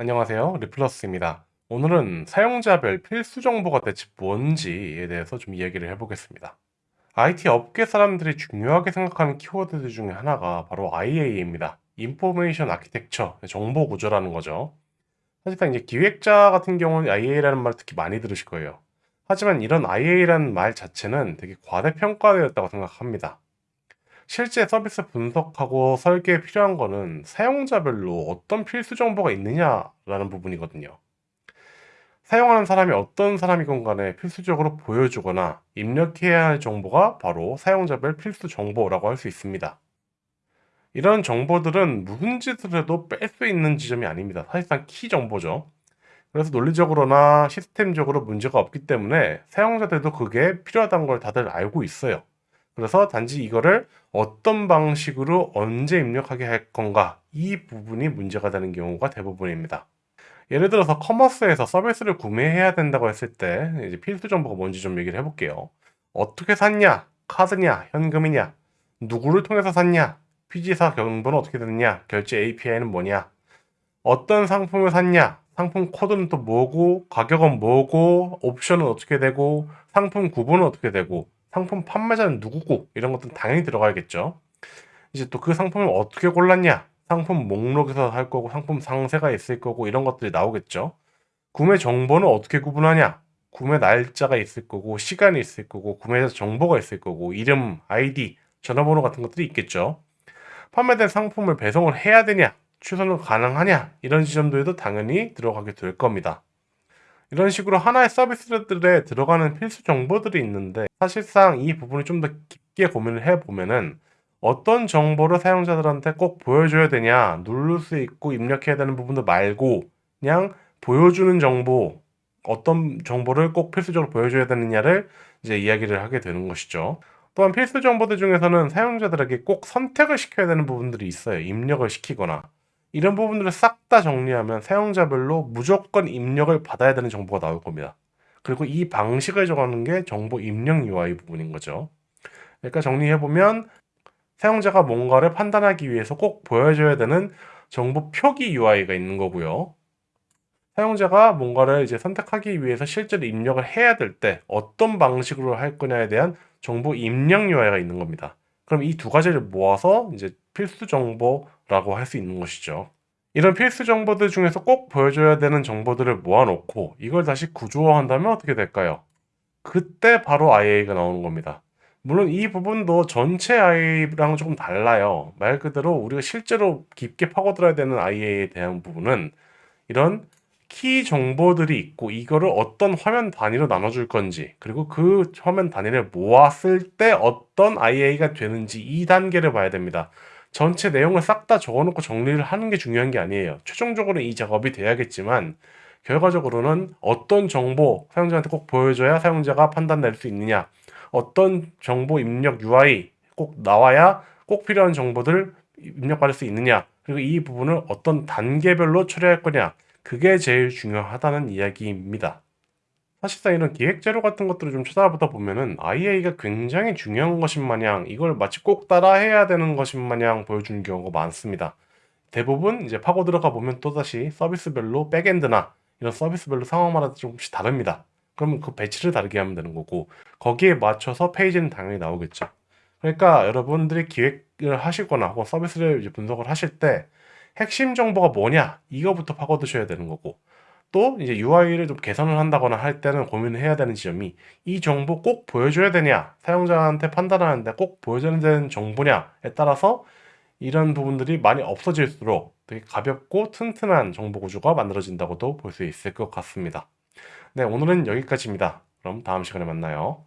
안녕하세요. 리플러스입니다. 오늘은 사용자별 필수 정보가 대체 뭔지에 대해서 좀 이야기를 해보겠습니다. IT 업계 사람들이 중요하게 생각하는 키워드들 중에 하나가 바로 IA입니다. Information Architecture, 정보 구조라는 거죠. 사실상 이제 기획자 같은 경우는 IA라는 말을 특히 많이 들으실 거예요. 하지만 이런 IA라는 말 자체는 되게 과대평가되었다고 생각합니다. 실제 서비스 분석하고 설계에 필요한 거는 사용자별로 어떤 필수 정보가 있느냐라는 부분이거든요. 사용하는 사람이 어떤 사람이건 간에 필수적으로 보여주거나 입력해야 할 정보가 바로 사용자별 필수 정보라고 할 수 있습니다. 이런 정보들은 무슨 짓을 해도 뺄 수 있는 지점이 아닙니다. 사실상 키 정보죠. 그래서 논리적으로나 시스템적으로 문제가 없기 때문에 사용자들도 그게 필요하다는 걸 다들 알고 있어요. 그래서 단지 이거를 어떤 방식으로 언제 입력하게 할 건가 이 부분이 문제가 되는 경우가 대부분입니다. 예를 들어서 commerce에서 서비스를 구매해야 된다고 했을 때 이제 필수 정보가 뭔지 좀 얘기를 해볼게요. 어떻게 샀냐? 카드냐? 현금이냐? 누구를 통해서 샀냐? PG사 정보는 어떻게 됐냐? 결제 API는 뭐냐? 어떤 상품을 샀냐? 상품 코드는 또 뭐고? 가격은 뭐고? 옵션은 어떻게 되고? 상품 구분은 어떻게 되고? 상품 판매자는 누구고 이런 것들은 당연히 들어가야겠죠. 이제 또 그 상품을 어떻게 골랐냐 상품 목록에서 할 거고 상품 상세가 있을 거고 이런 것들이 나오겠죠. 구매 정보는 어떻게 구분하냐 구매 날짜가 있을 거고 시간이 있을 거고 구매자 정보가 있을 거고 이름, 아이디, 전화번호 같은 것들이 있겠죠. 판매된 상품을 배송을 해야 되냐 취소는 가능하냐 이런 지점들도 당연히 들어가게 될 겁니다. 이런 식으로 하나의 서비스들에 들어가는 필수 정보들이 있는데 사실상 이 부분을 좀 더 깊게 고민을 해보면은 어떤 정보를 사용자들한테 꼭 보여줘야 되냐 누를 수 있고 입력해야 되는 부분들 말고 그냥 보여주는 정보 어떤 정보를 꼭 필수적으로 보여줘야 되느냐를 이제 이야기를 하게 되는 것이죠. 또한 필수 정보들 중에서는 사용자들에게 꼭 선택을 시켜야 되는 부분들이 있어요. 입력을 시키거나 이런 부분들을 싹 다 정리하면 사용자별로 무조건 입력을 받아야 되는 정보가 나올 겁니다. 그리고 이 방식을 정하는 게 정보 입력 UI 부분인 거죠. 그러니까 정리해보면 사용자가 뭔가를 판단하기 위해서 꼭 보여줘야 되는 정보 표기 UI가 있는 거고요. 사용자가 뭔가를 이제 선택하기 위해서 실제로 입력을 해야 될 때 어떤 방식으로 할 거냐에 대한 정보 입력 UI가 있는 겁니다. 그럼 이 두 가지를 모아서 이제 필수 정보 라고 할 수 있는 것이죠. 이런 필수 정보들 중에서 꼭 보여줘야 되는 정보들을 모아놓고 이걸 다시 구조화한다면 어떻게 될까요? 그때 바로 IA가 나오는 겁니다. 물론 이 부분도 전체 IA랑 조금 달라요. 말 그대로 우리가 실제로 깊게 파고들어야 되는 IA에 대한 부분은 이런 키 정보들이 있고 이거를 어떤 화면 단위로 나눠줄 건지 그리고 그 화면 단위를 모았을 때 어떤 IA가 되는지 이 단계를 봐야 됩니다. 전체 내용을 싹 다 적어놓고 정리를 하는 게 중요한 게 아니에요. 최종적으로 이 작업이 돼야겠지만 결과적으로는 어떤 정보 사용자한테 꼭 보여줘야 사용자가 판단 낼 수 있느냐 어떤 정보 입력 UI 꼭 나와야 꼭 필요한 정보들 입력받을 수 있느냐 그리고 이 부분을 어떤 단계별로 처리할 거냐 그게 제일 중요하다는 이야기입니다. 사실상 이런 기획 재료 같은 것들을 좀 찾아보다 보면은 IA가 굉장히 중요한 것인 마냥 이걸 마치 꼭 따라 해야 되는 것인 마냥 보여주는 경우가 많습니다. 대부분 이제 파고 들어가 보면 또다시 서비스별로 백엔드나 이런 서비스별로 상황마다 조금씩 다릅니다. 그러면 그 배치를 다르게 하면 되는 거고 거기에 맞춰서 페이지는 당연히 나오겠죠. 그러니까 여러분들이 기획을 하시거나 혹은 서비스를 분석을 하실 때 핵심 정보가 뭐냐 이거부터 파고드셔야 되는 거고 또 이제 UI를 좀 개선을 한다거나 할 때는 고민을 해야 되는 지점이 이 정보 꼭 보여줘야 되냐 사용자한테 판단하는데 꼭 보여줘야 되는 정보냐에 따라서 이런 부분들이 많이 없어질수록 되게 가볍고 튼튼한 정보 구조가 만들어진다고도 볼 수 있을 것 같습니다. 네 오늘은 여기까지입니다. 그럼 다음 시간에 만나요.